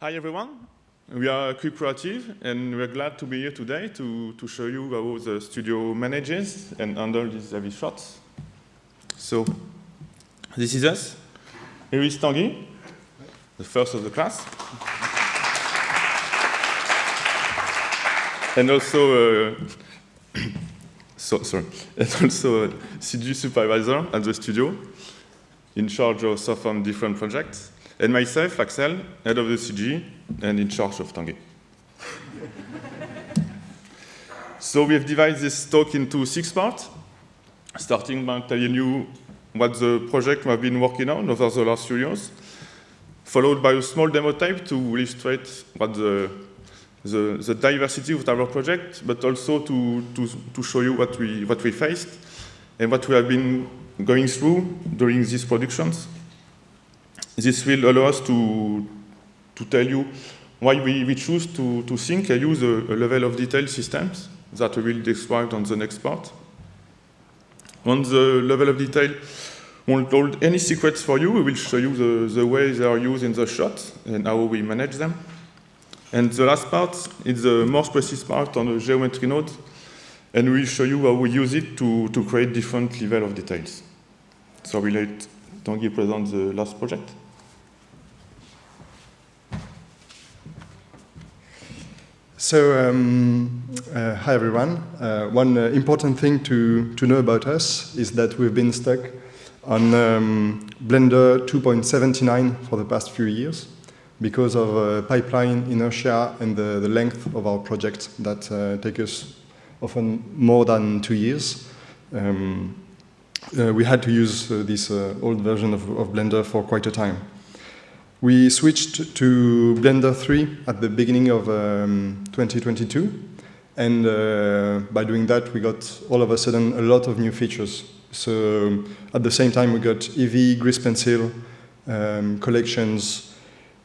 Hi everyone, we are Cube Creative and we're glad to be here today to, to show you how the studio manages and handles these heavy shots. So, this is us. Here is Tanguy, the first of the class. and also, uh, so, sorry, and also a CG supervisor at the studio in charge of some different projects. And myself, Axel, head of the CG, and in charge of Tanguy. so we have divided this talk into six parts, starting by telling you what the project we have been working on over the last few years, followed by a small demo type to illustrate what the, the, the diversity of our project, but also to, to, to show you what we, what we faced and what we have been going through during these productions. This will allow us to, to tell you why we, we choose to, to think and use a, a level of detail systems that we will describe on the next part. On the level of detail, won't hold any secrets for you. We will show you the, the way they are used in the shot and how we manage them. And the last part is the more precise part on the geometry node, and we'll show you how we use it to, to create different level of details. So we'll let Tanguy present the last project. So, um, uh, hi everyone. Uh, one uh, important thing to, to know about us is that we've been stuck on um, Blender 2.79 for the past few years because of uh, pipeline inertia and the, the length of our project that uh, take us often more than two years. Um, uh, we had to use this old version of, of Blender for quite a time. We switched to Blender 3 at the beginning of um, 2022. And uh, by doing that, we got all of a sudden a lot of new features. So at the same time, we got Eevee, Grease Pencil, um, collections,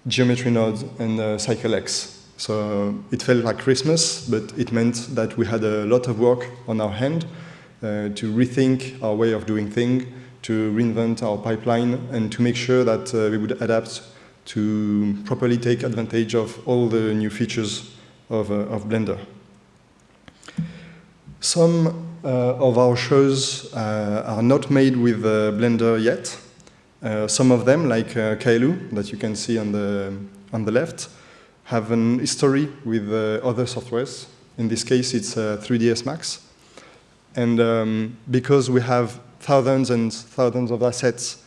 geometry nodes, and uh, Cycles X. So it felt like Christmas, but it meant that we had a lot of work on our hand uh, to rethink our way of doing things, to reinvent our pipeline, and to make sure that uh, we would adapt to properly take advantage of all the new features of, uh, of Blender. Some uh, of our shows uh, are not made with uh, Blender yet. Uh, some of them, like uh, Kaeloo, that you can see on the, on the left, have an history with other softwares. In this case, it's 3ds Max. And um, because we have thousands and thousands of assets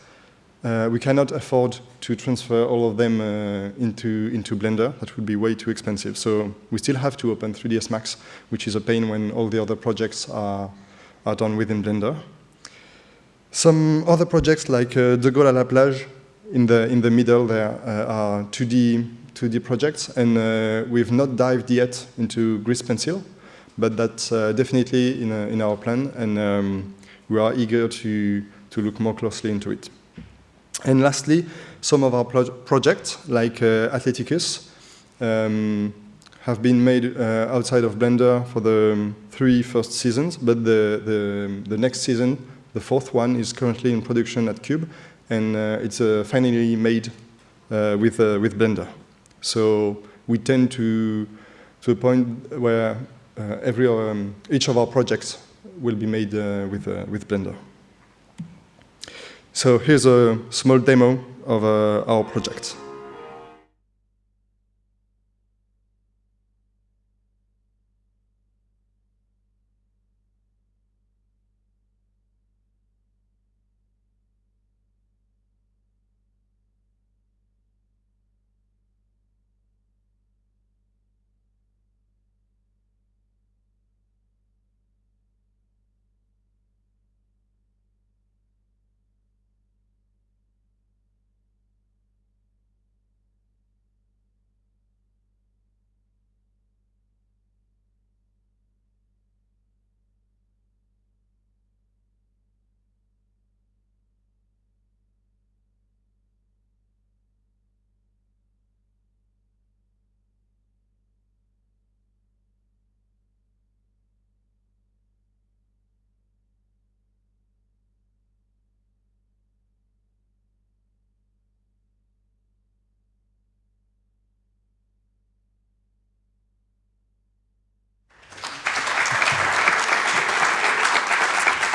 uh, we cannot afford to transfer all of them uh, into, into Blender. That would be way too expensive. So we still have to open 3ds Max, which is a pain when all the other projects are, are done within Blender. Some other projects like uh, De Gaulle à la plage, in the, in the middle there uh, are 2D, 2D projects, and uh, we've not dived yet into Grease Pencil, but that's uh, definitely in, in our plan, and um, we are eager to, to look more closely into it. And lastly, some of our pro projects, like uh, Athleticus, um, have been made uh, outside of Blender for the um, three first seasons, but the, the, the, next season, the fourth one, is currently in production at Cube, and uh, it's uh, finally made uh, with, uh, with Blender. So we tend to, to a point where every, um, each of our projects will be made with, with Blender. So here's a small demo of uh, our project.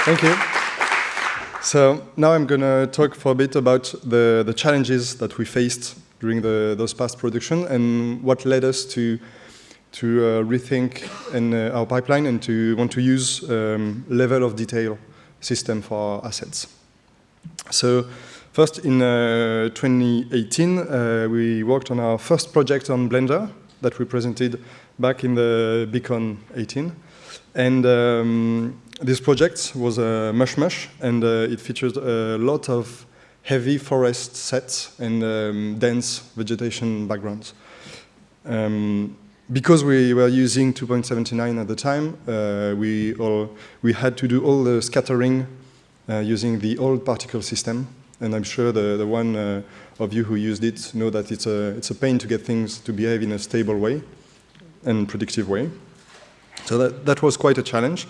Thank you. So now I'm going to talk for a bit about the, the challenges that we faced during the, those past production and what led us to, to uh, rethink in, uh, our pipeline and to want to use um, level of detail system for our assets. So first in uh, 2018, uh, we worked on our first project on Blender that we presented back in the BCON 18. And um, this project was a Mush-Mush, and uh, it featured a lot of heavy forest sets and um, dense vegetation backgrounds. Um, because we were using 2.79 at the time, uh, we, all, we had to do all the scattering uh, using the old particle system. And I'm sure the, the one uh, of you who used it know that it's a, it's a pain to get things to behave in a stable way and predictive way. So that, that was quite a challenge.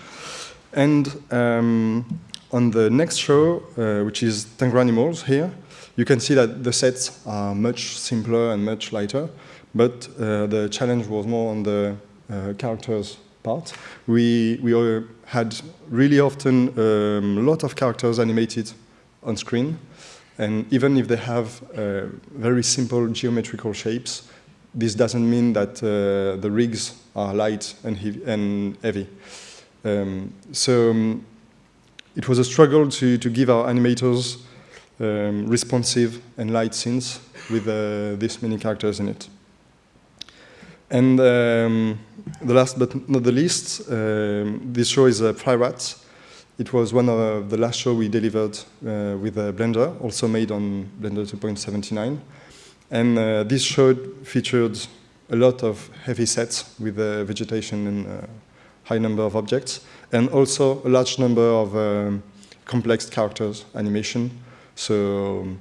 And um, on the next show, uh, which is Tangranimals here, you can see that the sets are much simpler and much lighter, but uh, the challenge was more on the uh, characters part. We, we had really often um, a lot of characters animated on screen, and even if they have uh, very simple geometrical shapes, this doesn't mean that uh, the rigs are light and, heavy. And heavy. Um, so um, it was a struggle to, to give our animators um, responsive and light scenes with uh, this many characters in it. And um, the last but not the least, um, this show is uh, Rats. It was one of the last show we delivered uh, with Blender, also made on Blender 2.79. And uh, this show featured a lot of heavy sets with uh, vegetation and uh, high number of objects, and also a large number of um, complex characters animation. So um,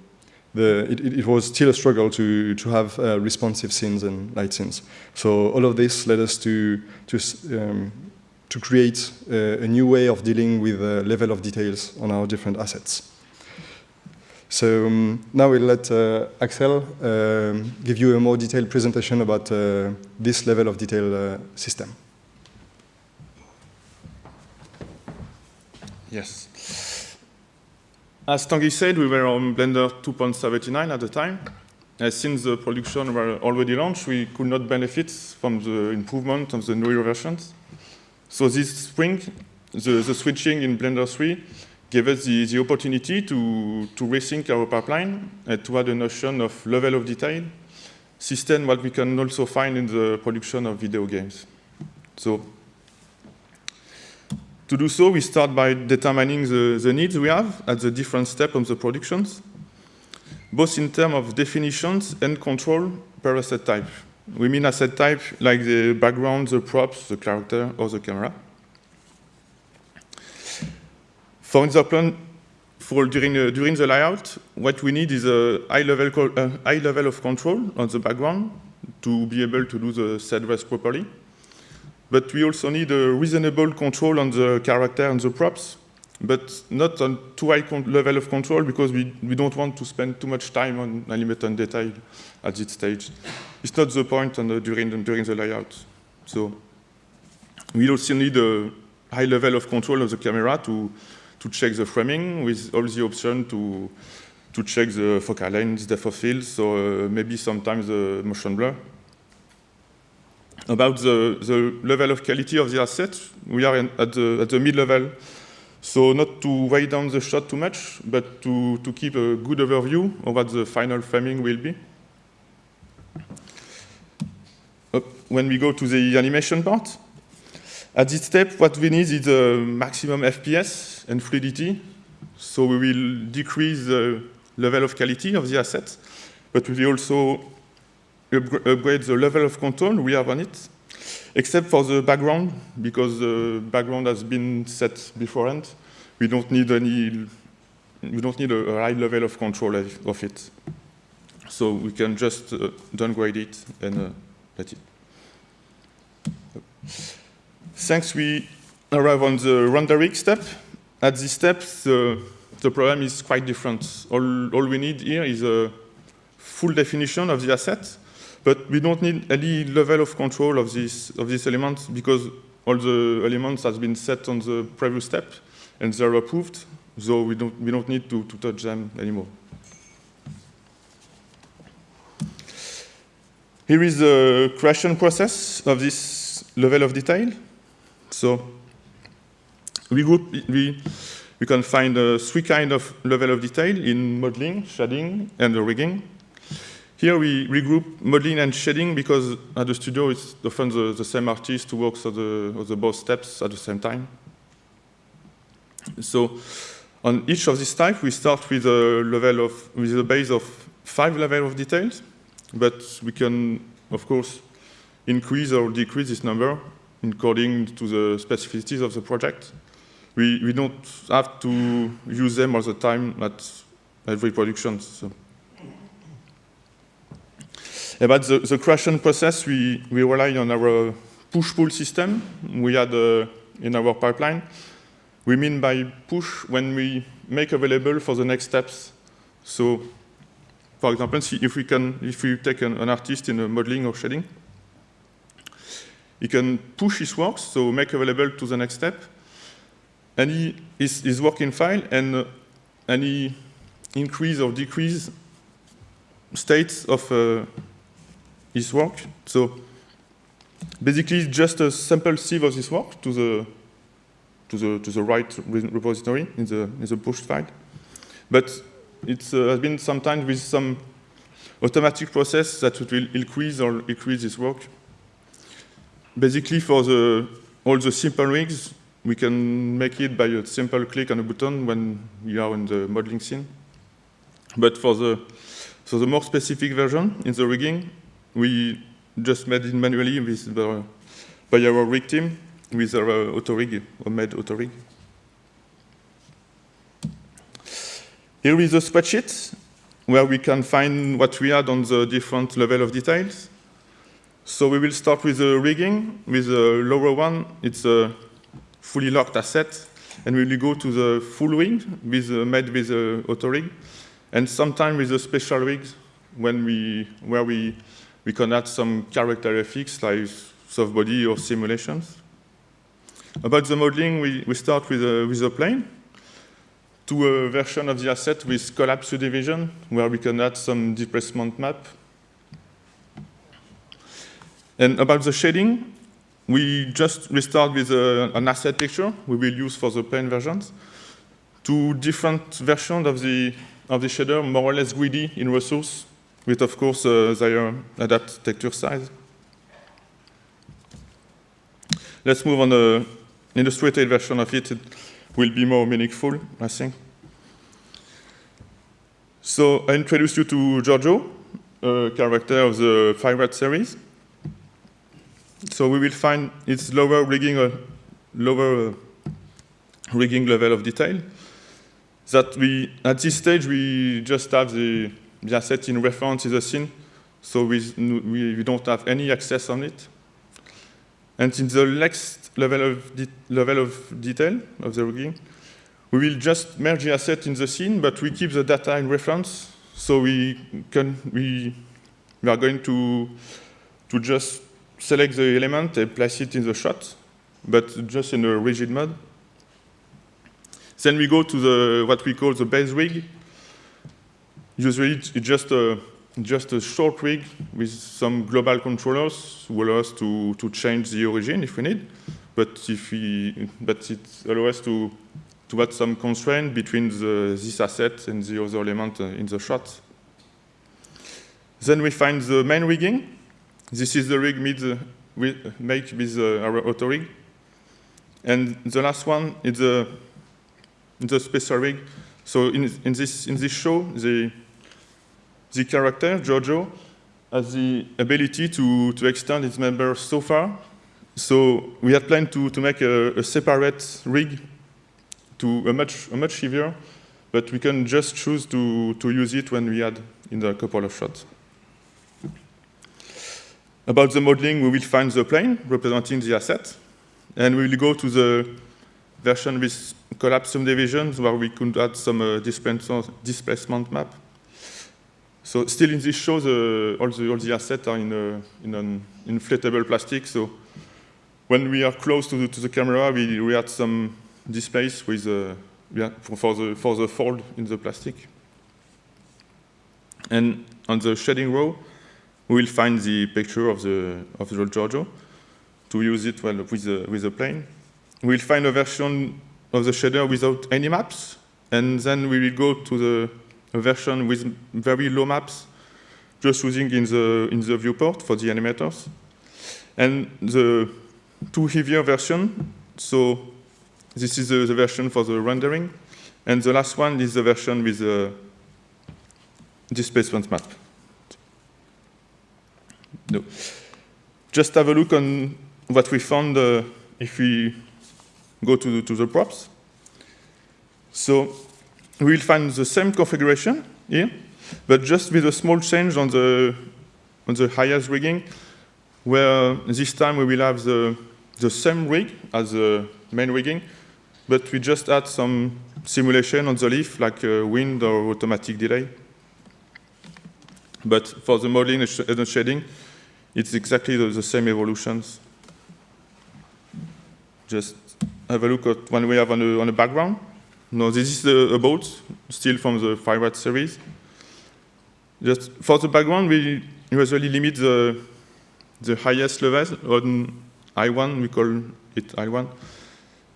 the, it, it, was still a struggle to, to have uh, responsive scenes and light scenes. So all of this led us to, to, um, to create a new way of dealing with the level of details on our different assets. So um, now we'll let uh, Axel um, give you a more detailed presentation about uh, this level of detail uh, system. Yes. As Tanguy said, we were on Blender 2.79 at the time. since the production were already launched, we could not benefit from the improvement of the newer versions. So this spring, the, the switching in Blender 3 gave us the, the opportunity to, to rethink our pipeline and to add a notion of level of detail, system what we can also find in the production of video games. So to do so, we start by determining the, the needs we have at the different steps of the productions, both in terms of definitions and control per asset type. We mean asset type like the background, the props, the character, or the camera. For example, for during, uh, during the layout, what we need is a high level, uh, high level of control on the background to be able to do the set rest properly. But we also need a reasonable control on the character and the props, but not on too high level of control because we, we don't want to spend too much time on animation detail at this stage. It's not the point the, during, the, during the layout. So we also need a high level of control of the camera to to check the framing with all the options to, to check the focal length, depth of field, so uh, maybe sometimes the motion blur. About the, the level of quality of the asset, we are in, at the, at the mid-level. So not to weigh down the shot too much, but to, to keep a good overview of what the final framing will be. Uh, when we go to the animation part, at this step, what we need is a maximum FPS and fluidity. So we will decrease the level of quality of the asset, but we will also upgrade the level of control we have on it, except for the background, because the background has been set beforehand. We don't need any, we don't need a, high level of control of it. So we can just uh, downgrade it and uh, let it. Thanks, we arrive on the rendering step. At this step, the, the problem is quite different. All, all we need here is a full definition of the asset, but we don't need any level of control of this, of this element because all the elements has been set on the previous step, and they're approved, so we don't, we don't need to, to touch them anymore. Here is the creation process of this level of detail. So we group, we, we can find uh, three kind of level of detail in modeling, shading, and rigging. Here we regroup modeling and shading because at the studio it's often the, the same artist who works on the, on the both steps at the same time. So on each of these types, we start with a level of, with a base of five level of details, but we can, of course, increase or decrease this number according to the specificities of the project. We, we don't have to use them all the time at every production. So. About the, the creation process, we, we rely on our push-pull system we had uh, in our pipeline. We mean by push when we make available for the next steps. So, for example, if we can, if we take an, an artist in a modeling or shading, he can push his works, so make available to the next step, any his, his working file and uh, any increase or decrease states of uh, his work. So basically just a sample sieve of this work to the to the to the right repository in the in the push file. But it uh, has been sometimes with some automatic process that will increase or increase this work. Basically for the all the simple rigs, we can make it by a simple click on a button when we are in the modeling scene. But for the so the more specific version in the rigging, we just made it manually with the, by our rig team with our auto rig, made auto rig. Here is a spreadsheet where we can find what we had on the different level of details. So we will start with the rigging. With the lower one, it's a fully locked asset, and we will go to the full rig with uh, made with the auto rig, and sometimes with the special rigs when we where we we can add some character effects like soft body or simulations. About the modeling, we, we start with a, with a plane to a version of the asset with collapse subdivision where we can add some displacement map. And about the shading, we just restart with a, an asset picture we will use for the plane versions. Two different versions of the, of the shader, more or less greedy in resource, with, of course, uh, their adapt texture size. Let's move on the illustrated version of it. It will be more meaningful, I think. So I introduce you to Giorgio, a character of the Red series. So we will find its lower rigging, uh, lower uh, rigging level of detail. That we, at this stage, we just have the the asset in reference is a scene, so we, we, we, don't have any access on it. And in the next level of, level of detail of the rigging, we will just merge the asset in the scene, but we keep the data in reference, so we can we, we are going to to just select the element and place it in the shot, but just in a rigid mode. Then we go to the what we call the base rig, Usually it's just a, just a short rig with some global controllers who allow us to, to change the origin if we need. But, if we, but it allows us to, to add some constraint between the, this asset and the other element in the shot. Then we find the main rigging. This is the rig made, make with uh, our auto rig. And the last one is the, the special rig. So in, in, this, in this show, the, the character, Giorgio, has the ability to, to extend its members so far. So we had planned to, to make a, a separate rig to a much, a much heavier, but we can just choose to, to use it when we add in the couple of shots. About the modeling, we will find the plane representing the asset, and we will go to the version with collapse subdivisions where we could add some uh, displacement map. So still in this show, the, all, the, all the assets are in, a, in an inflatable plastic. So when we are close to the, to the camera, we, we add some, displace with uh, yeah, for, for, the, for the fold in the plastic. And on the shading row, we will find the picture of the, of the Giorgio to use it well with the, with the plane. We'll find a version of the shader without any maps, and then we will go to the a version with very low maps, just using in the, in the viewport for the animators. And the two heavier version, so this is the, the version for the rendering, and the last one is the version with the displacement map. No. Just have a look on what we found uh, if we go to the, to the props. So we will find the same configuration here, but just with a small change on the, on the highest rigging, where this time we will have the, the same rig as the main rigging, but we just add some simulation on the leaf, like uh, wind or automatic delay. But for the modeling and shading, it's exactly the, the same evolutions. Just have a look at one we have on the, on the background. No, this is a, boat, still from the Fire series. Just for the background, we usually limit the, the highest level on I1, we call it I1.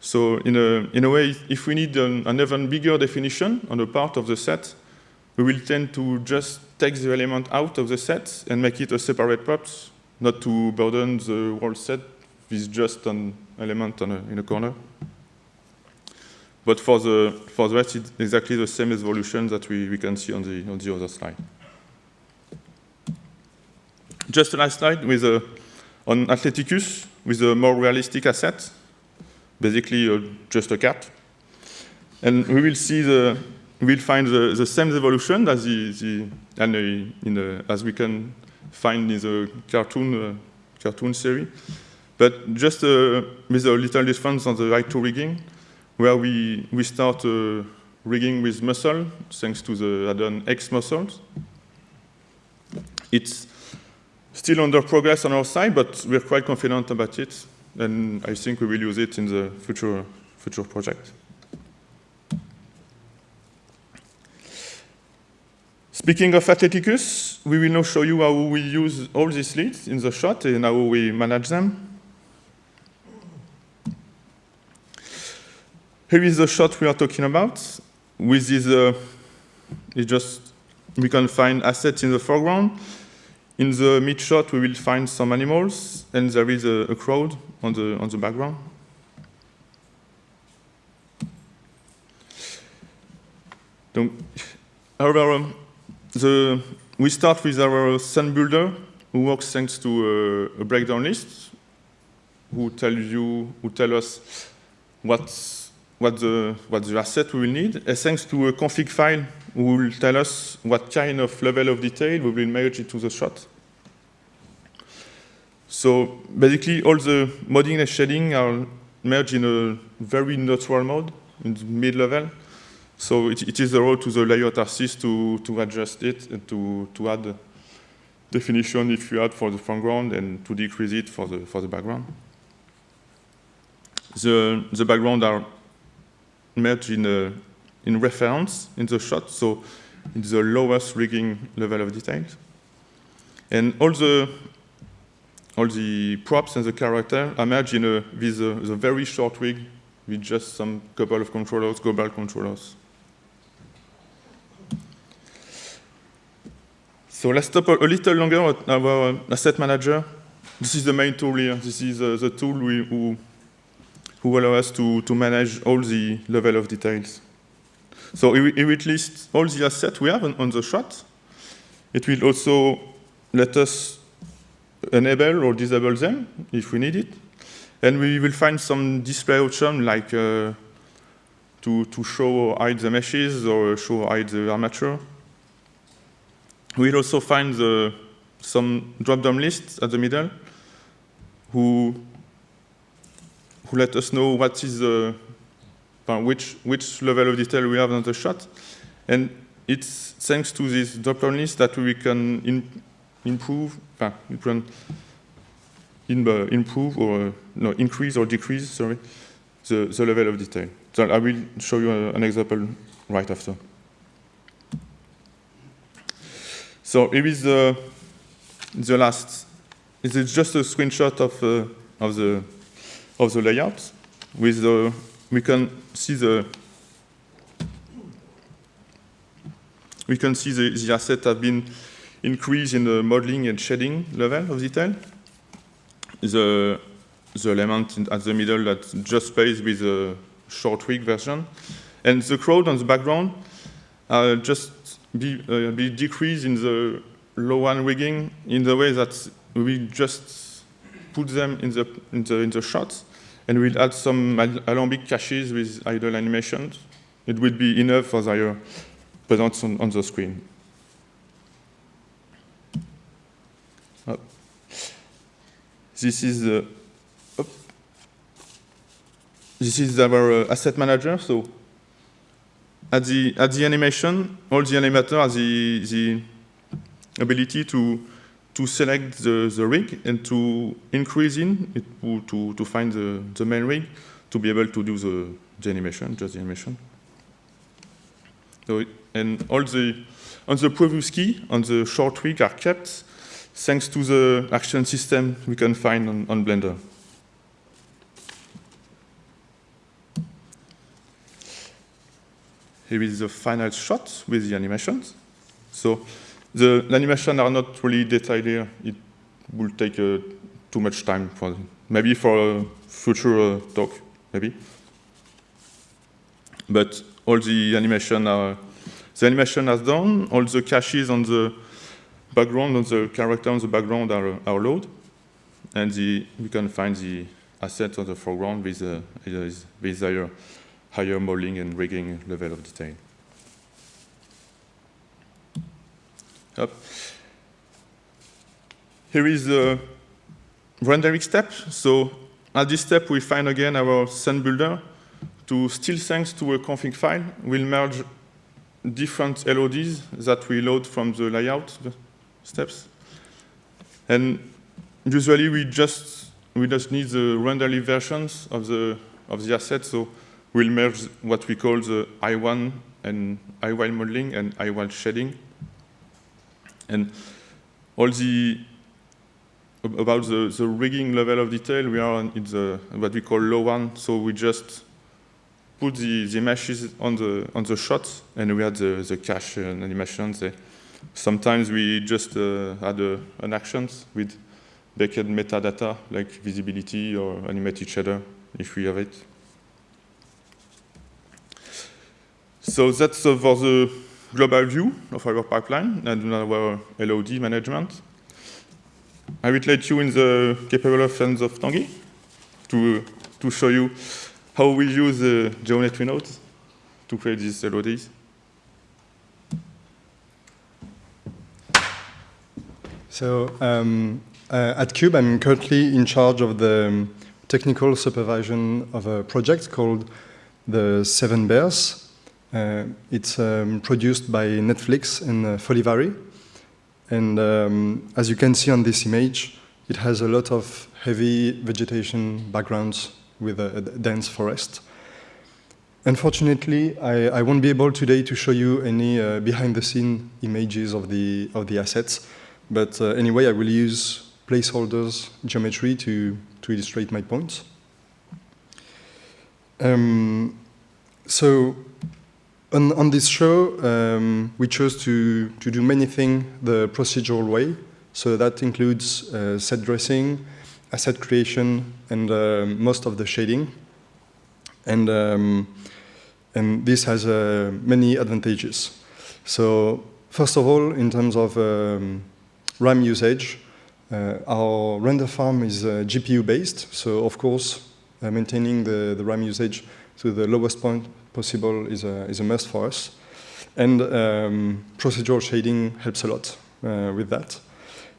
So in a, in a way, if we need an, an even bigger definition on a part of the set, we will tend to just take the element out of the set and make it a separate prop, not to burden the whole set with just an element a, in a corner. But for the, for the rest, it's exactly the same evolution that we, we can see on the, on the other slide. Just a last slide with a, on Athleticus with a more realistic asset, basically uh, just a cat. And we will see the, we'll find the, the same evolution as the, the and in the, as we can find in the cartoon uh, cartoon series, but just uh, with a little difference on the right to rigging where we, we start uh, rigging with muscle, thanks to the add-on X muscles. It's still under progress on our side, but we're quite confident about it, and I think we will use it in the future, future project. Speaking of Athleticus, we will now show you how we use all these leads in the shot and how we manage them. Here is the shot we are talking about. With this, uh, just we can find assets in the foreground. In the mid shot, we will find some animals, and there is a, a crowd on the on the background. Donc, however, um, the, we start with our scene builder, who works thanks to a, a breakdown list, who tells you, who tell us what's what the, what the asset we will need. And thanks to a config file, who will tell us what kind of level of detail we will merge into the shot. So basically, all the modding and shading are merged in a very natural mode, in the mid-level. So it, it is the role to the layout artist to, to adjust it and to, to add definition if you add for the foreground and to decrease it for the, for the background. The, the background are merged in, a, in reference in the shot, so in the lowest rigging level of details. And all the, all the props and the character are merged in a, with a, the very short rig with just some couple of controllers, global controllers. So let's stop a, a little longer at our asset manager. This is the main tool here. This is uh, the tool we, who who allow us to, to manage all the level of details. So it, it will list all the assets we have on, on the shot. It will also let us enable or disable them if we need it. And we will find some display option like uh, to, to show or hide the meshes or show or hide the armature. We'll also find the, some drop-down lists at the middle who who let us know what is the, uh, which, which level of detail we have on the shot. And it's thanks to this drop-down list that we can in, improve, uh, we can in, uh, improve or, no, increase or decrease, sorry, the, the level of detail. So I will show you a, an example right after. So here is the, the last. Is just a screenshot of, uh, of, the, of the layout. With the, we can see the we can see the, the assets have been increased in the modeling and shading level of detail. The, the element in, at the middle that just plays with the short wig version. And the crowd on the background uh, just be, uh, be decreased in the low one rigging in the way that we just put them in the, in the, in the shots and we'll add some alembic caches with idle animations. It will be enough for their presence on, on the screen. Oh. This is the this is our uh, asset manager. So at the at the animation, all the animators have the, the ability to to select the, the rig and to increase in it to, to, find the, the main rig to be able to do the, the animation, just the animation. So it, and all the on the previous key on the short rig are kept thanks to the action system we can find on, on Blender. Here is the final shot with the animations. So the, animations are not really detailed. It will take uh, too much time for maybe for a future uh, talk, maybe. But all the animation are the animation has done. All the caches on the background, on the character on the background are, are loaded. And the, we can find the assets on the foreground with, uh, with higher, higher modeling and rigging level of detail. Up. Here is the rendering step. So at this step, we find again our scene builder to still thanks to a config file, we'll merge different LODs that we load from the layout steps. And usually we just we just need the renderly versions of the of the asset, so we'll merge what we call the I1 and I one modeling and I1 shading. And all the about the, the rigging level of detail, we are in the what we call low one, so we just put the, the meshes on the on the shots, and we had the, the cache and animations. Sometimes we just uh, add a, an actions with baked metadata like visibility or animated shader if we have it. So that's uh, for the global view of our pipeline and our LOD management. I will let you in the capable hands of Tanguy to, to show you how we use uh, geometry nodes to create these LODs. So um, uh, at Cube, I'm currently in charge of the um, technical supervision of a project called the Seven Bears. Uh, it's um, produced by Netflix and uh, Folivari. And um, as you can see on this image, it has a lot of heavy vegetation backgrounds with a, a dense forest. Unfortunately, I, I, won't be able today to show you any uh, behind-the-scene images of the, of the assets, but uh, anyway, I will use placeholders geometry to, to illustrate my points. Um, so on, on, this show, um, we chose to, to do many things the procedural way. So that includes uh, set dressing, asset creation and uh, most of the shading. And, um, and this has uh, many advantages. So first of all, in terms of um, RAM usage, uh, our render farm is uh, GPU based. So of course, uh, maintaining the, the RAM usage to the lowest point possible is a, is a must for us. And um, procedural shading helps a lot uh, with that.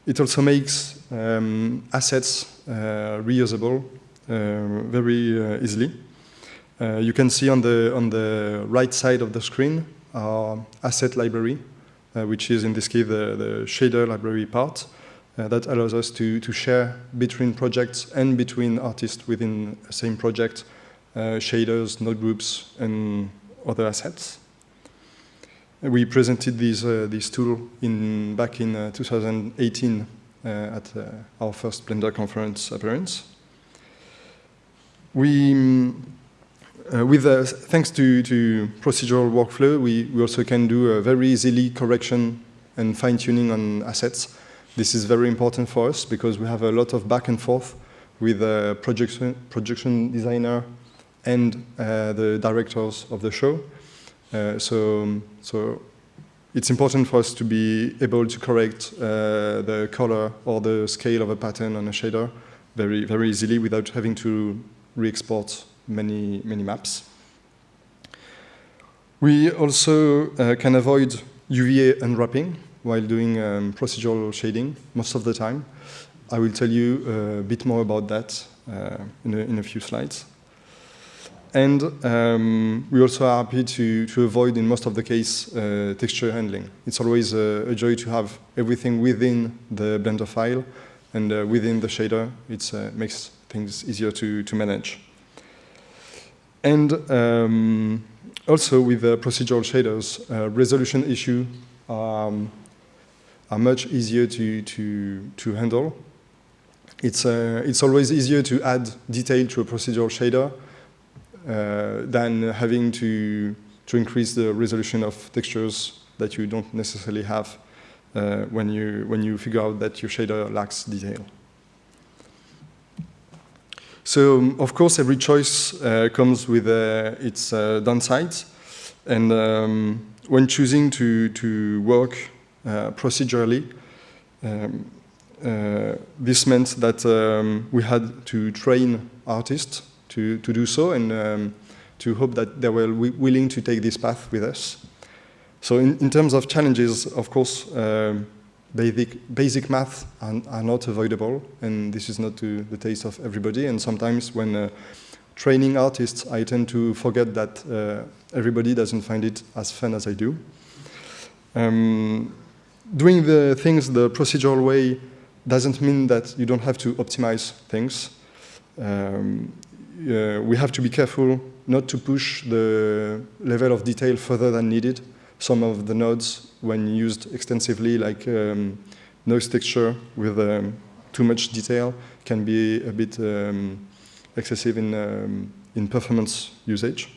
It also makes um, assets uh, reusable uh, very uh, easily. you can see on the, on the right side of the screen our asset library, which is in this case the, the shader library part. Uh, that allows us to, to share between projects and between artists within the same project uh, shaders, node groups, and other assets. We presented this, uh, this tool in, back in uh, 2018 uh, at uh, our first Blender conference appearance. We, uh, with, thanks to, to procedural workflow, we, we also can do a very easily correction and fine-tuning on assets. This is very important for us because we have a lot of back and forth with a projection, projection designer and uh, the directors of the show. Uh, so, so it's important for us to be able to correct uh, the color or the scale of a pattern on a shader very, very easily without having to re-export many, many maps. We also uh, can avoid UVA unwrapping while doing um, procedural shading most of the time. I will tell you a bit more about that uh, in, a, in a few slides. And um, we also are happy to, to avoid, in most of the case, uh, texture handling. It's always a, a, joy to have everything within the Blender file and uh, within the shader. It uh, makes things easier to, to manage. And um, also with the procedural shaders, uh, resolution issue um, are much easier to, to, to handle. It's, uh, it's always easier to add detail to a procedural shader than having to, to increase the resolution of textures that you don't necessarily have uh, when, you, when you figure out that your shader lacks detail. So, of course, every choice uh, comes with uh, its uh, downsides. And um, when choosing to, to work uh, procedurally, um, uh, this meant that um, we had to train artists to, to do so and um, to hope that they were willing to take this path with us. So in, in terms of challenges, of course, uh, basic, basic math are, are, not avoidable, and this is not to the taste of everybody. And sometimes when uh, training artists, I tend to forget that uh, everybody doesn't find it as fun as I do. Um, doing the things the procedural way doesn't mean that you don't have to optimize things. Um, uh, we have to be careful not to push the level of detail further than needed. Some of the nodes, when used extensively, like um, noise texture with um, too much detail, can be a bit um, excessive in, um, in performance usage.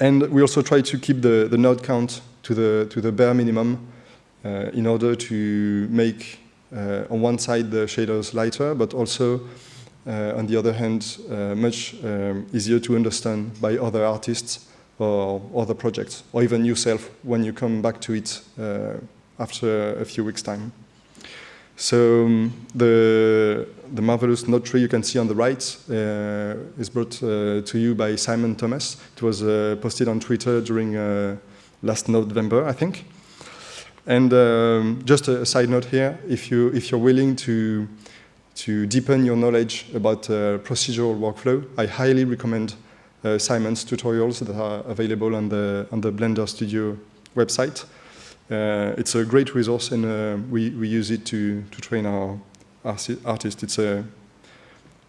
And we also try to keep the, the node count to the, to the bare minimum uh, in order to make, uh, on one side, the shaders lighter, but also on the other hand, uh, much um, easier to understand by other artists or other projects, or even yourself when you come back to it uh, after a few weeks' time. So um, the, the marvelous node tree you can see on the right uh, is brought uh, to you by Simon Thomas. It was uh, posted on Twitter during last November, I think. And um, just a side note here, if, you, if you're willing to to deepen your knowledge about uh, procedural workflow, I highly recommend uh, Simon's tutorials that are available on the, on the Blender Studio website. Uh, it's a great resource and we, we use it to, to train our artists. It's a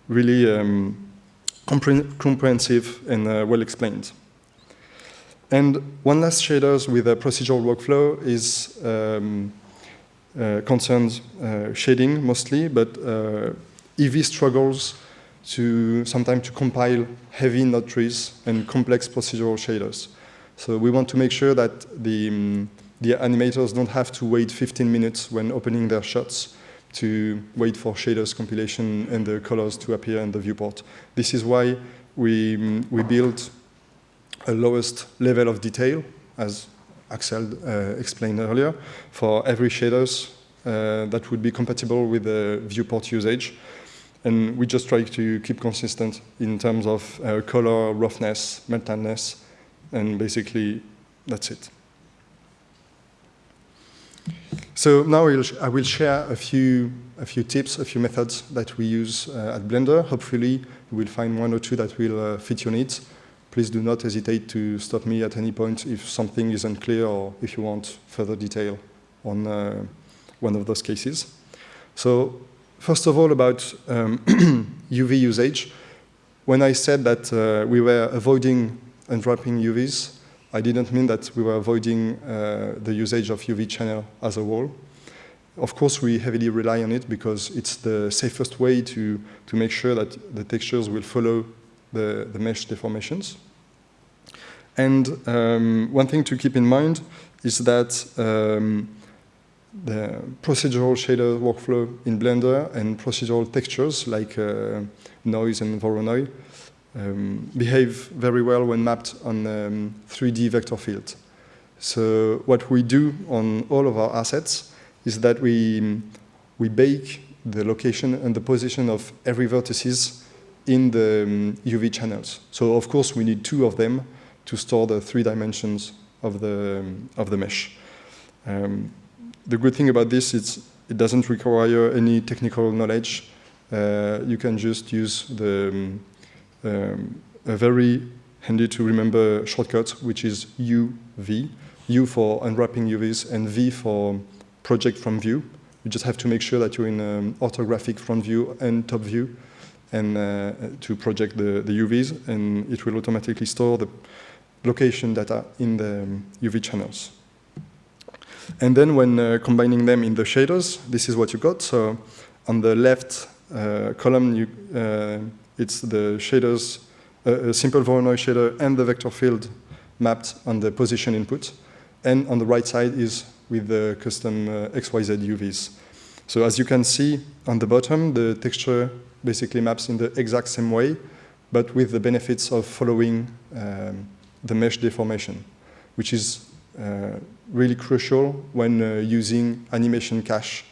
really um, comprehensive and uh, well explained. And one last shaders with a procedural workflow is um, concerns uh, shading mostly, but uh, Eevee struggles to sometimes to compile heavy node trees and complex procedural shaders. So we want to make sure that the, um, the animators don't have to wait 15 minutes when opening their shots to wait for shaders compilation and the colors to appear in the viewport. This is why we, um, we built a lowest level of detail, as Axel uh, explained earlier, for every shaders uh, that would be compatible with the viewport usage. And we just try to keep consistent in terms of uh, color, roughness, metalness, and basically that's it. So now I will share a few, a few tips, a few methods that we use uh, at Blender. Hopefully you will find one or two that will uh, fit your needs please do not hesitate to stop me at any point if something is unclear or if you want further detail on uh, one of those cases. So first of all, about um, UV usage. when I said that uh, we were avoiding unwrapping UVs, I didn't mean that we were avoiding uh, the usage of UV channel as a whole. Of course, we heavily rely on it because it's the safest way to, to make sure that the textures will follow the, the mesh deformations. And um, one thing to keep in mind is that um, the procedural shader workflow in Blender and procedural textures like uh, noise and Voronoi um, behave very well when mapped on um, 3D vector field. So what we do on all of our assets is that we, we bake the location and the position of every vertices in the um, UV channels. So of course we need two of them to store the three dimensions of the, um, of the mesh. Um, the good thing about this is it doesn't require any technical knowledge. Uh, you can just use the um, um, a very handy to remember shortcut, which is UV. U for unwrapping UVs and V for project from view. You just have to make sure that you're in orthographic front view and top view and uh, to project the, the UVs and it will automatically store the location data in the um, UV channels. And then when uh, combining them in the shaders, this is what you got. So on the left uh, column, you, uh, it's the shaders, a simple Voronoi shader and the vector field mapped on the position input. And on the right side is with the custom uh, XYZ UVs. So as you can see on the bottom, the texture basically maps in the exact same way, but with the benefits of following um, the mesh deformation, which is uh, really crucial when uh, using animation cache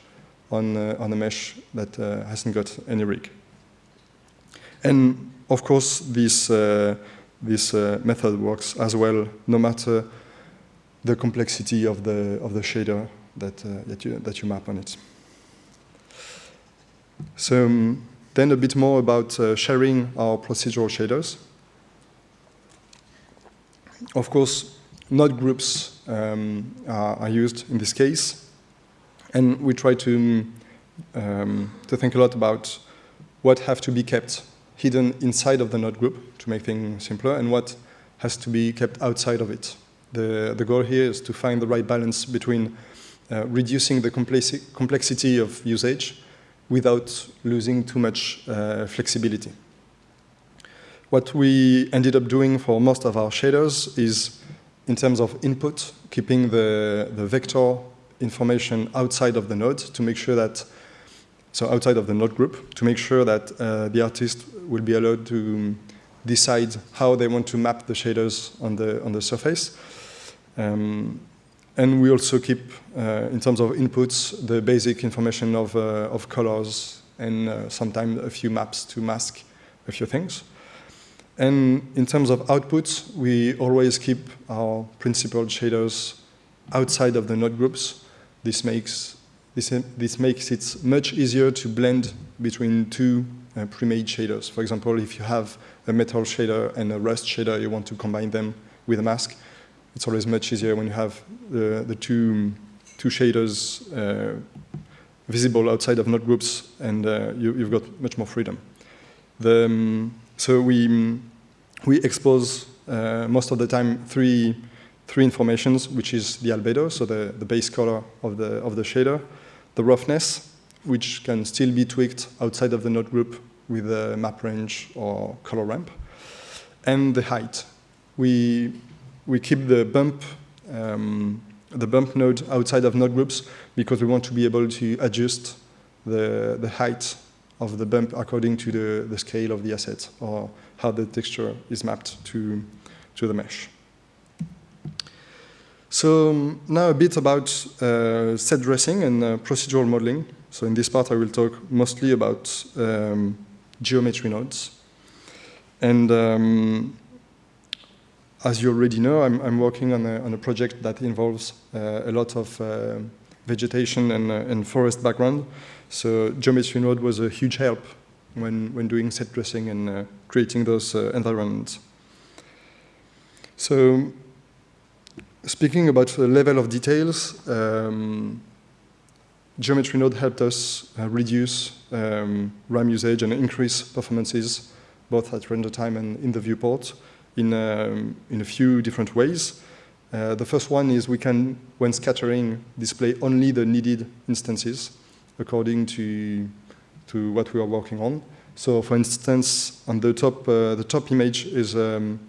on, uh, on a mesh that uh, hasn't got any rig. And of course, this, uh, this uh, method works as well, no matter the complexity of the, of the shader that, that, you, that you map on it. So um, then a bit more about uh, sharing our procedural shaders. Of course, node groups um, are, are, used in this case. And we try to, um, to think a lot about what have to be kept hidden inside of the node group to make things simpler and what has to be kept outside of it. The, the goal here is to find the right balance between uh, reducing the complexi complexity of usage without losing too much uh, flexibility. What we ended up doing for most of our shaders is, in terms of input, keeping the, the vector information outside of the node to make sure that so outside of the node group, to make sure that uh, the artist will be allowed to decide how they want to map the shaders on the, on the surface. Um, and we also keep, uh, in terms of inputs, the basic information of, uh, of colors and uh, sometimes a few maps to mask a few things. And in terms of outputs, we always keep our Principled shaders outside of the node groups. This makes this, this makes it much easier to blend between two uh, pre-made shaders. For example, if you have a metal shader and a rust shader, you want to combine them with a mask, it's always much easier when you have the, the two, two shaders uh, visible outside of node groups and uh, you, have got much more freedom. The, um, so we, we expose uh, most of the time three, three informations, which is the albedo, so the, the base color of the, of the shader, the roughness, which can still be tweaked outside of the node group with a map range or color ramp, and the height. We, we keep the bump, um, the bump node outside of node groups because we want to be able to adjust the, the height of the bump according to the, the scale of the asset or how the texture is mapped to, to the mesh. So um, now a bit about uh, set dressing and uh, procedural modeling. So in this part I will talk mostly about um, geometry nodes. And um, as you already know, I'm, I'm working on a, on a, project that involves uh, a lot of uh, vegetation and, uh, and, forest background. So geometry node was a huge help when, when doing set dressing and creating those environments. So speaking about the level of details, um, Geometry Node helped us uh, reduce um, RAM usage and increase performances both at render time and in the viewport, in, um, in a few different ways. Uh, the first one is we can, when scattering, display only the needed instances according to, to what we are working on. So for instance, on the top, uh, the top image is um,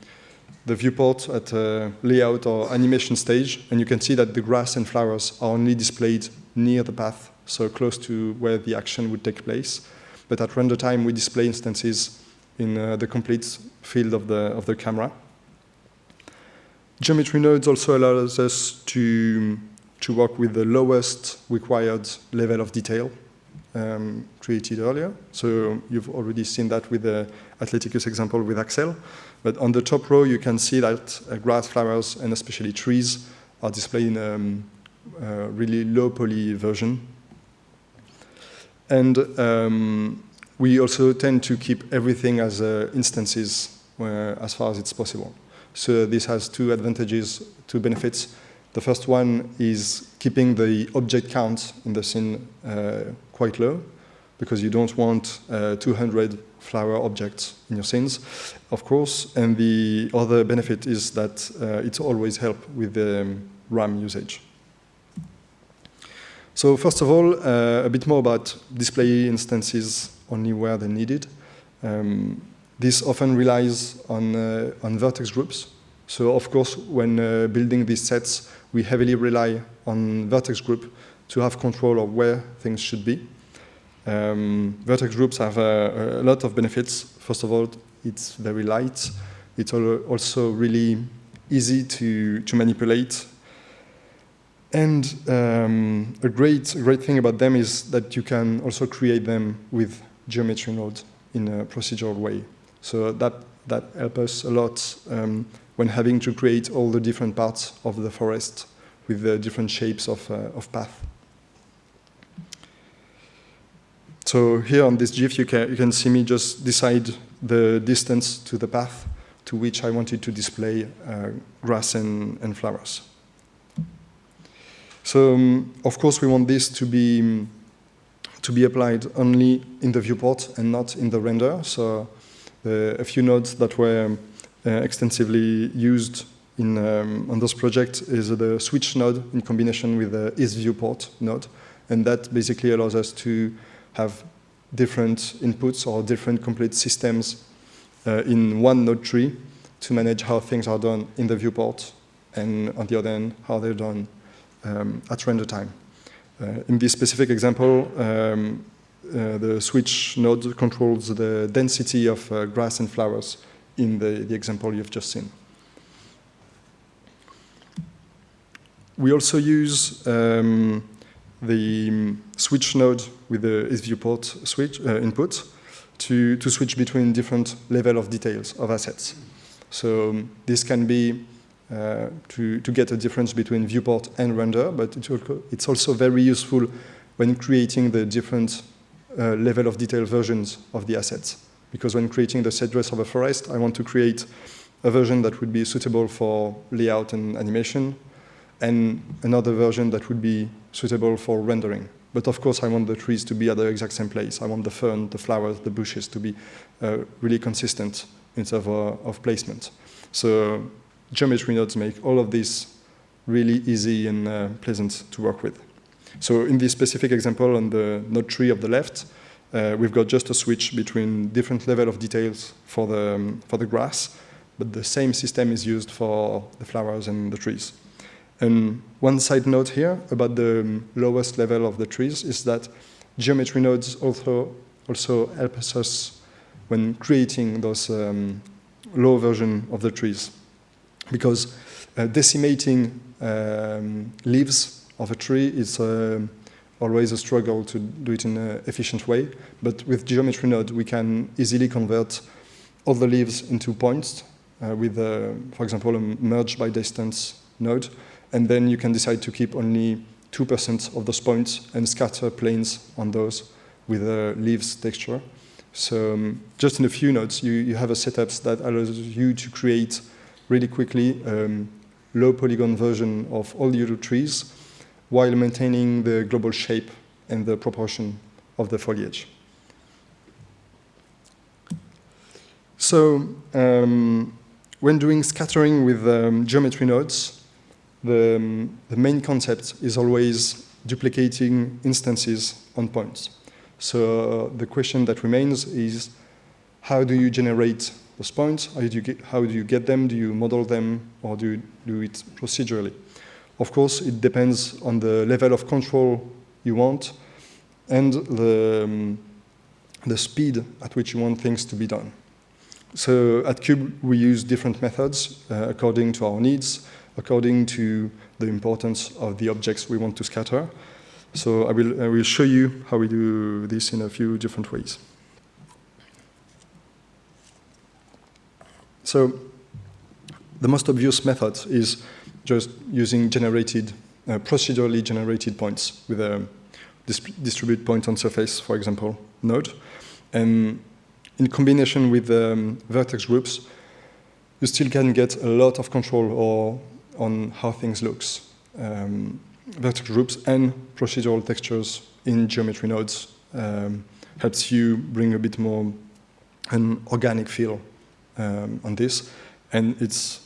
the viewport at uh, layout or animation stage, and you can see that the grass and flowers are only displayed near the path, so close to where the action would take place. But at render time, we display instances in uh, the complete field of the, of the camera. Geometry nodes also allows us to, to work with the lowest required level of detail um, created earlier. So you've already seen that with the Athleticus example with Axel. But on the top row, you can see that uh, grass, flowers, and especially trees are displayed in a um, uh, really low poly version. And um, we also tend to keep everything as uh, instances uh, as far as it's possible. So this has two advantages, two benefits. The first one is keeping the object count in the scene uh, quite low because you don't want uh, 200 flower objects in your scenes, of course. And the other benefit is that it always help with the um, RAM usage. So first of all, uh, a bit more about display instances only where they're needed. Um, this often relies on, uh, on vertex groups. So of course, when uh, building these sets, we heavily rely on vertex group to have control of where things should be. Um, vertex groups have a, a, lot of benefits. First of all, it's very light. It's also really easy to, to manipulate. And um, a great, great thing about them is that you can also create them with geometry nodes in a procedural way. So that, that helps us a lot um, when having to create all the different parts of the forest with the different shapes of, uh, of path. So here on this GIF, you can, you can see me just decide the distance to the path to which I wanted to display uh, grass and, and flowers. So, um, of course, we want this to be, to be applied only in the viewport and not in the render. So uh, a few nodes that were uh, extensively used in, um, on this project is the switch node in combination with the is viewport node. And that basically allows us to have different inputs or different complete systems uh, in one node tree to manage how things are done in the viewport and on the other end, how they're done um, at render time. Uh, in this specific example, um, uh, the switch node controls the density of uh, grass and flowers in the, the example you've just seen. We also use um, the switch node with the viewport switch uh, input to, to switch between different level of details of assets. So um, this can be uh, to, to get a difference between viewport and render, but it's also very useful when creating the different uh, level of detail versions of the assets. Because when creating the set dress of a forest, I want to create a version that would be suitable for layout and animation, and another version that would be suitable for rendering. But of course, I want the trees to be at the exact same place. I want the fern, the flowers, the bushes to be uh, really consistent in terms of, of, placement. So geometry nodes make all of this really easy and uh, pleasant to work with. So in this specific example on the node tree of the left, uh, we've got just a switch between different level of details for the, um, for the grass, but the same system is used for the flowers and the trees. And one side note here about the um, lowest level of the trees is that geometry nodes also, also help us when creating those um, low version of the trees. Because uh, decimating um, leaves of a tree is uh, always a struggle to do it in an efficient way. But with geometry node, we can easily convert all the leaves into points uh, with, uh, for example, a merge by distance node and then you can decide to keep only 2% of those points and scatter planes on those with a leaves texture. So um, just in a few nodes, you, you have a setup that allows you to create really quickly um, low polygon version of all your trees while maintaining the global shape and the proportion of the foliage. So um, when doing scattering with um, geometry nodes, the, um, the main concept is always duplicating instances on points. So the question that remains is how do you generate those points? How do you get, how do you get them? Do you model them or do you do it procedurally? Of course, it depends on the level of control you want and the, um, the speed at which you want things to be done. So at Cube, we use different methods uh, according to our needs, according to the importance of the objects we want to scatter. So I will, I will show you how we do this in a few different ways. So the most obvious method is just using generated, uh, procedurally generated points with a distribute point on surface, for example, node. And in combination with um, vertex groups, you still can get a lot of control or on how things looks. Um, vertex groups and procedural textures in geometry nodes um, helps you bring a bit more an organic feel um, on this. And it's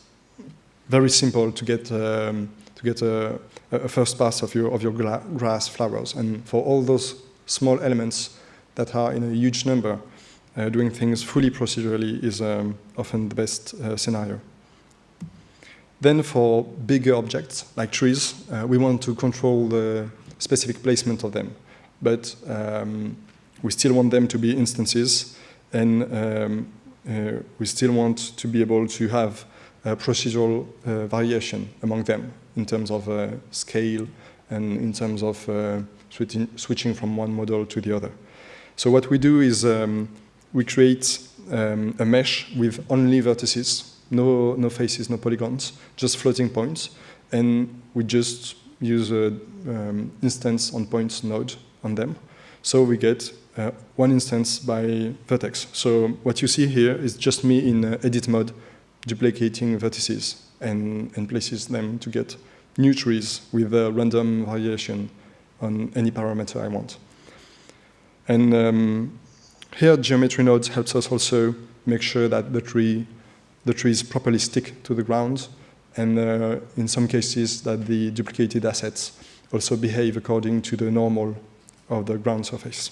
very simple to get, um, to get a, a, first pass of your, of your grass flowers. And for all those small elements that are in a huge number, uh, doing things fully procedurally is um, often the best uh, scenario. Then for bigger objects, like trees, uh, we want to control the specific placement of them. But um, we still want them to be instances, and um, we still want to be able to have procedural uh, variation among them in terms of uh, scale and in terms of uh, switching, switching from one model to the other. So what we do is um, we create um, a mesh with only vertices, no, no faces, no polygons, just floating points. And we just use an um, instance on points node on them. So we get uh, one instance by vertex. So what you see here is just me in uh, edit mode duplicating vertices and, and places them to get new trees with a random variation on any parameter I want. And um, here, geometry nodes helps us also make sure that the tree, the trees properly stick to the ground, and uh, in some cases that the duplicated assets also behave according to the normal of the ground surface.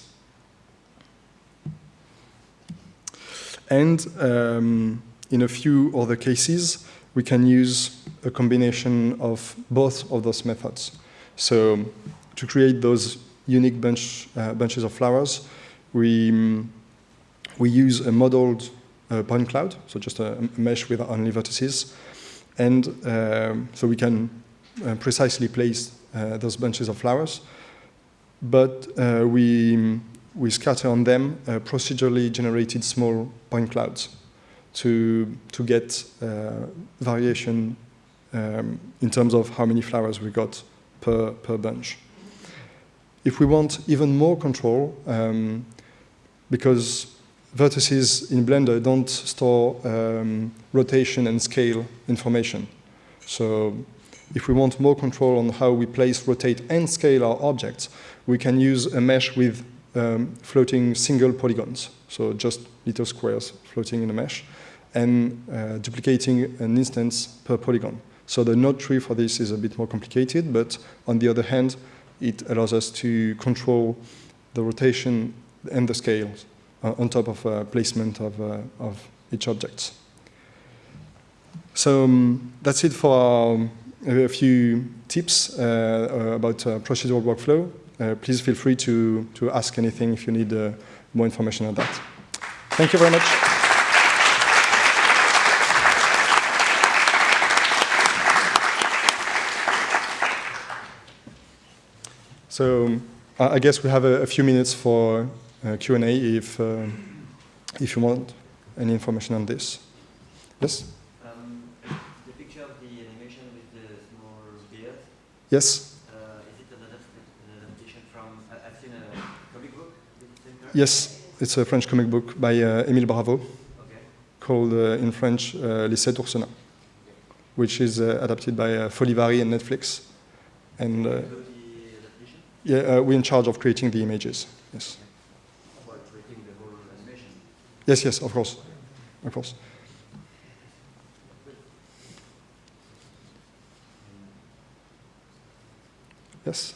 And um, in a few other cases, we can use a combination of both of those methods. So to create those unique bunch, uh, bunches of flowers, we, we use a modeled uh, point cloud, so just a, mesh with only vertices. And um, so we can uh, precisely place uh, those bunches of flowers. But uh, we, we scatter on them uh, procedurally generated small point clouds to, to get variation um, in terms of how many flowers we got per, per bunch. If we want even more control, um, because vertices in Blender don't store um, rotation and scale information. So if we want more control on how we place, rotate, and scale our objects, we can use a mesh with um, floating single polygons, so just little squares floating in a mesh, and uh, duplicating an instance per polygon. So the node tree for this is a bit more complicated, but on the other hand, it allows us to control the rotation and the scales uh, on top of uh, placement of, uh, of each object. So um, that's it for um, a few tips uh, uh, about procedural workflow. Please feel free to, to ask anything if you need more information on that. Thank you very much. So I guess we have a, a few minutes for uh, Q&A if, uh, if you want any information on this. Yes? Um, the picture of the animation with the small beard. Yes? Uh, is it an adaptation from, I've seen a comic book Yes, it's a French comic book by uh, Émile Bravo okay. called uh, in French uh, Les Sept which is uh, adapted by uh, Folivari and Netflix. And yeah, we're in charge of creating the images. Yes. About creating the whole animation. Yes, yes, of course. of course. Yes?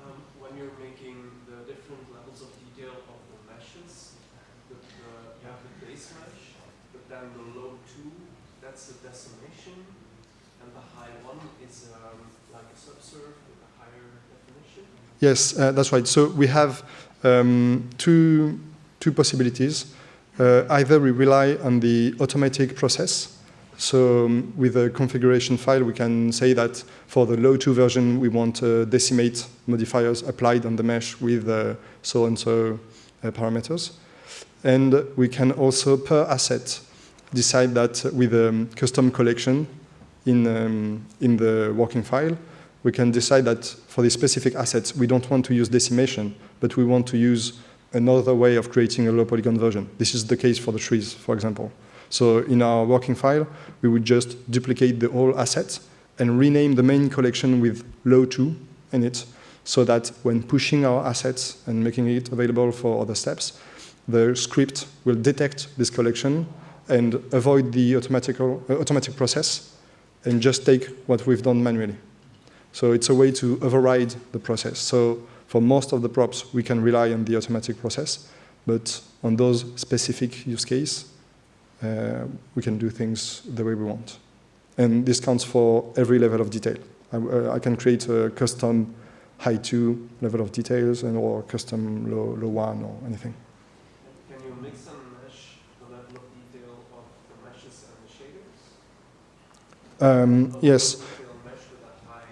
Um, when you're making the different levels of detail of the meshes, the, the, you have the base mesh, but then the low two, that's the decimation, and the high one is um, like a subsurf with a higher definition. Yes, uh, that's right. So we have um, two, two possibilities. Uh, either we rely on the automatic process. So um, with a configuration file, we can say that for the low 2 version, we want uh, decimate modifiers applied on the mesh with uh, so-and-so uh, parameters. And we can also, per asset, decide that with a um, custom collection in, um, in the working file, we can decide that for the specific assets, we don't want to use decimation, but we want to use another way of creating a low polygon version. This is the case for the trees, for example. So in our working file, we would just duplicate the whole asset and rename the main collection with low 2 in it, so that when pushing our assets and making it available for other steps, the script will detect this collection and avoid the automatical, uh, automatic process and just take what we've done manually. So it's a way to override the process. So for most of the props, we can rely on the automatic process, but on those specific use case, uh, we can do things the way we want. And this counts for every level of detail. I, uh, I can create a custom high two level of details and or custom low, low one or anything. Can you mix and mesh the level of detail of the meshes and the shaders? Um, yes. the detail mesh with a high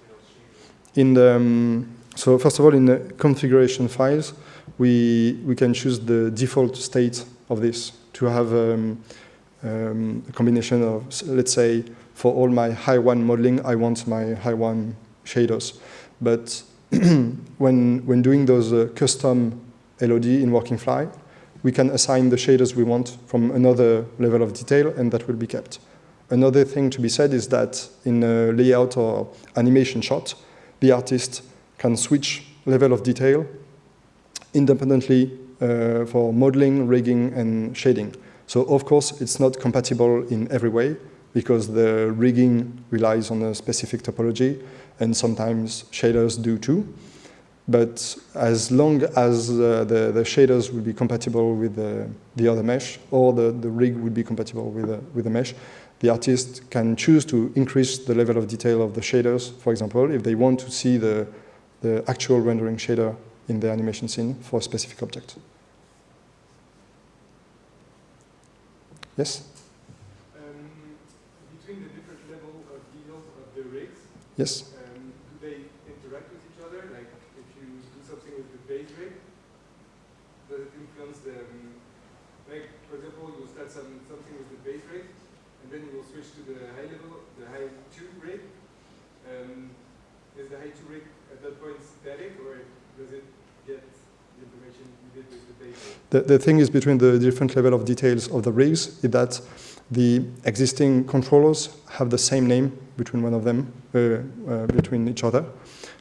detail shader. In the, um, so first of all, in the configuration files, we, we can choose the default state of this to have um, um, a combination of, let's say, for all my high one modeling, I want my high one shaders. But when, when doing those uh, custom LOD in working file, we can assign the shaders we want from another level of detail, and that will be kept. Another thing to be said is that in a layout or animation shot, the artist can switch level of detail independently uh, for modeling, rigging, and shading. So of course, it's not compatible in every way because the rigging relies on a specific topology, and sometimes shaders do too. But as long as uh, the, the shaders will be compatible with the, the other mesh, or the, the rig will be compatible with the, with the mesh, the artist can choose to increase the level of detail of the shaders, for example, if they want to see the, the actual rendering shader in the animation scene for a specific object. Yes? Um, between the different level of of the rigs, Yes? um, do they interact with each other? Like if you do something with the base rig, does it influence the, um, like for example, you start some, something with the base rig, and then you will switch to the high level, the high two rig. Um, is the high two rig at that point static, or does it get the information you did with the? The, thing is between the different level of details of the rigs is that the existing controllers have the same name between one of them, uh, uh, between each other,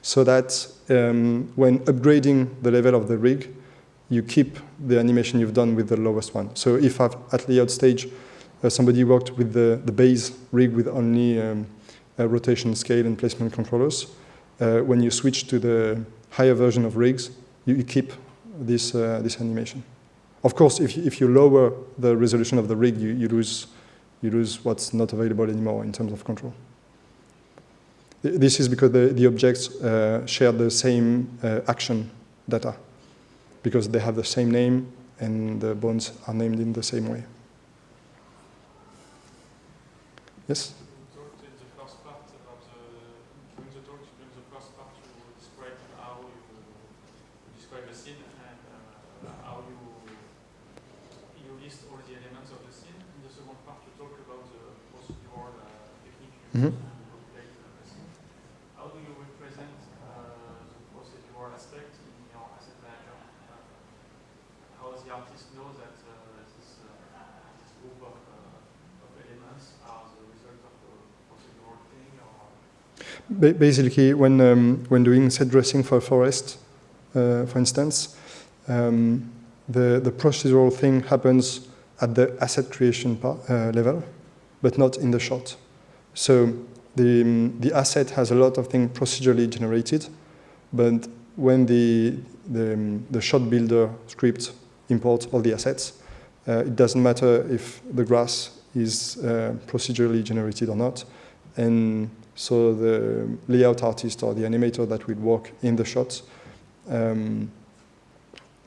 so that um, when upgrading the level of the rig, you keep the animation you've done with the lowest one. So if I've, at layout stage, somebody worked with the, the base rig with only um, a rotation scale and placement controllers, uh, when you switch to the higher version of rigs, you, you keep this, uh, this animation. Of course, if you, if you lower the resolution of the rig, you, you, lose, you lose what's not available anymore in terms of control. This is because the, the objects uh, share the same uh, action data, because they have the same name and the bones are named in the same way. Yes? You talked in the first part about the, during the talk, during the first part, you described how you, you describe the scene and uh, how you, you list all the elements of the scene. In the second part, you talk about the procedural uh, technique you Mhm. use to populate the scene. How do you represent uh, the procedural aspect in your asset manager? Uh, how does the artist know that uh, this, uh, this group of, uh, of elements are the result of a procedural thing or Ba- basically, when, um, when doing set dressing for forest, uh, for instance, um, the, the procedural thing happens at the asset creation part, uh, level, but not in the shot. So the, um, the asset has a lot of things procedurally generated, but when the, the, um, the shot builder script imports all the assets, uh, it doesn't matter if the grass is uh, procedurally generated or not. And so the layout artist or the animator that will work in the shots um,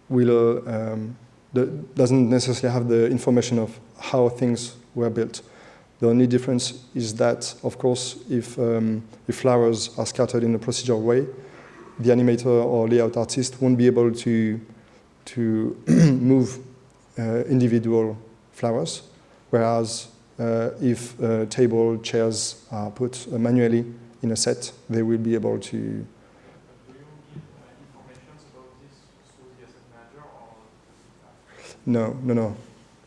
will um, the, doesn't necessarily have the information of how things were built. The only difference is that, of course, if, um, if flowers are scattered in a procedural way, the animator or layout artist won't be able to, to move uh, individual flowers, whereas if uh, table, chairs are put uh, manually in a set, they will be able to. Do you give uh, information about this through the asset manager or? No, no, no.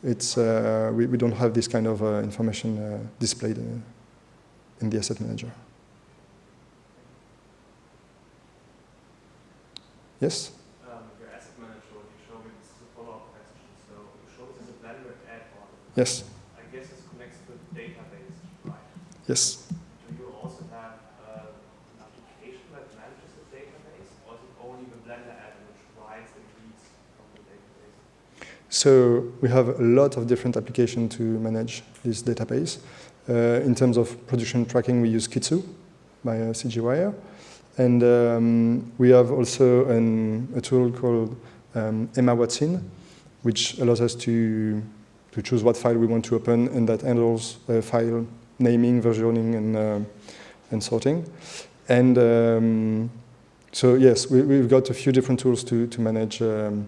It's, uh, we, we don't have this kind of uh, information uh, displayed uh, in the asset manager. Yes? Um, your asset manager, you show me, this is a follow-up question. So you show this as a Blender add-on. Yes, I guess this connects to the database, right? Yes. Do you also have uh, an application that manages the database, or is it only the Blender add-on which writes and reads from the database? So we have a lot of different applications to manage this database. Uh, in terms of production tracking, we use Kitsu by uh, CGWire. And um, we have also an, a tool called um, Emma Watson, which allows us to, to choose what file we want to open, and that handles uh, file naming, versioning, and, uh, and sorting. And um, so, yes, we, we've got a few different tools to, to manage um,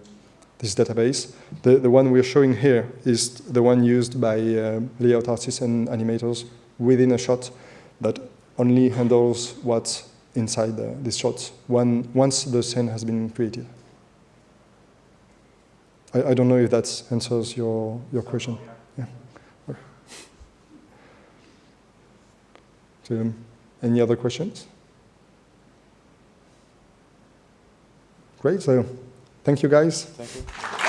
this database. The, the one we're showing here is the one used by uh, layout artists and animators within a shot that only handles what's inside the, this shot one, once the scene has been created. I, I don't know if that answers your, your question. Yeah. So, any other questions? Great, so thank you guys. Thank you.